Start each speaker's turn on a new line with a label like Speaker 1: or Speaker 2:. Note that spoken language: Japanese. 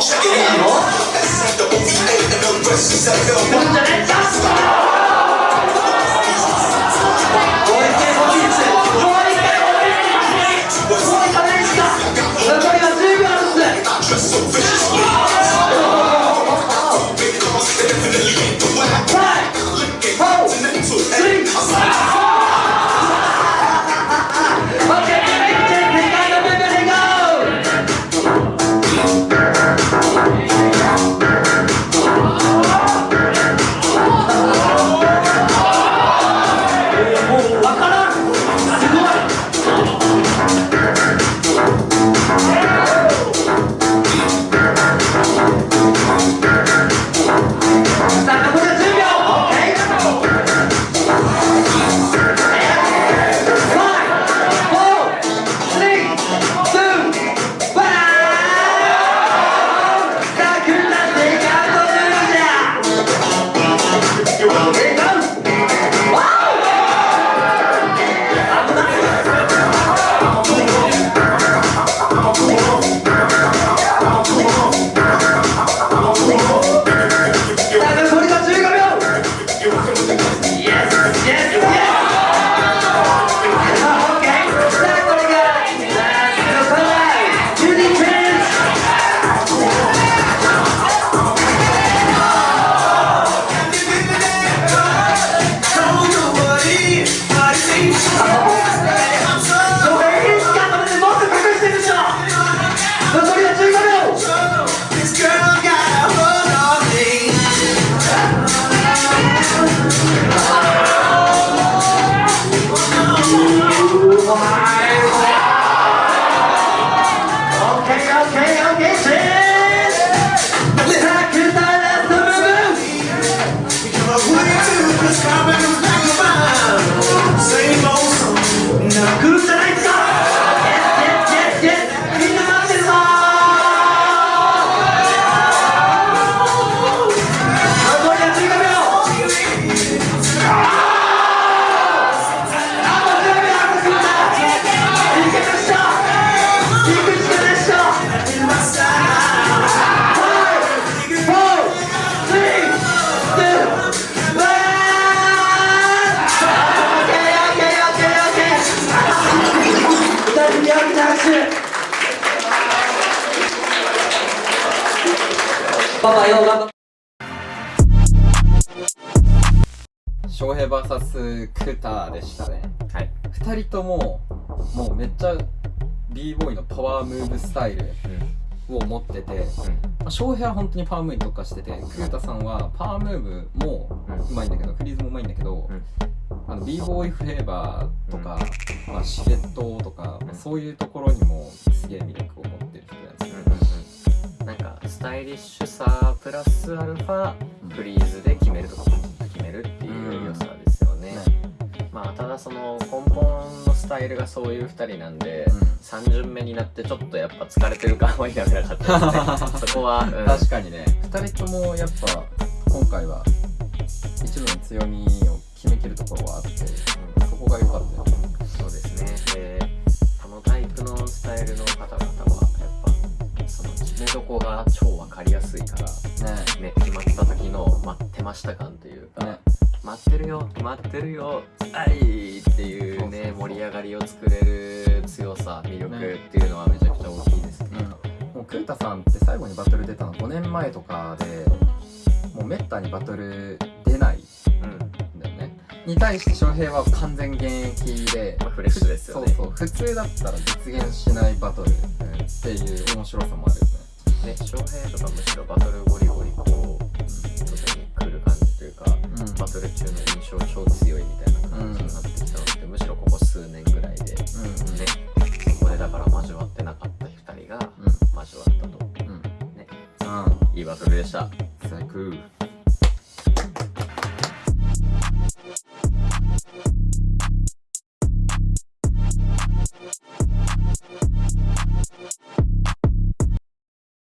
Speaker 1: Check it out. This ain't the movie Let the rest of the film.
Speaker 2: so パパよ頑張
Speaker 3: 翔平 VS クーターでしたね。
Speaker 4: はい。
Speaker 3: 2人とももうめっちゃ b ボーイのパワームーブスタイルを持ってて、まあ、翔平は本当にパワームーブに特化しててクータさんはパワームーブもうまいんだけどフリーズもうまいんだけど、あの b ボーイフレーバーとか、まあ、シレットとか、まあそういうところにもすげえ魅力を持ってる人なんですよ
Speaker 4: なんかスタイリッシュさプラスアルファフリーズで決めるとか決めるっていう良さですよね、まあただその根本のスタイルがそういう2人なんで、
Speaker 3: うん。
Speaker 4: 3巡目になってちょっとやっぱ疲れてる感は否めなかったですね。そこは、うん。
Speaker 3: 確かにね。2人ともやっぱ今回は一部の強みを決めきるところはあって、そこが良かったよね
Speaker 4: こが超分かりやすいから
Speaker 3: ね。
Speaker 4: ね決まった時の待ってました感というか、
Speaker 3: ね。
Speaker 4: 待ってるよ待ってるよはいっていうね盛り上がりを作れる強さ魅力っていうのはめちゃくちゃ大きいですね。
Speaker 3: もうクータさんって最後にバトル出たの5年前とかでもうめったにバトル出ない
Speaker 4: うん、
Speaker 3: んだよね。に対して翔平は完全現役で
Speaker 4: まあ、フレッシュですよね。
Speaker 3: そうそう。普通だったら実現しないバトルっていう面白さもあるよね
Speaker 4: ね翔平とかむしろバトルゴリゴリこう外に来る感じというか
Speaker 3: うん。
Speaker 4: バトル中の印象超強いみたいな感じになってきたのって、むしろここ数年ぐらいで、ね
Speaker 3: うん。
Speaker 4: そこでだから交わってなかった2人が
Speaker 3: うん。
Speaker 4: 交わったと。
Speaker 3: うん。うん
Speaker 4: ね
Speaker 3: うん
Speaker 4: いいバトルでした。
Speaker 3: 最高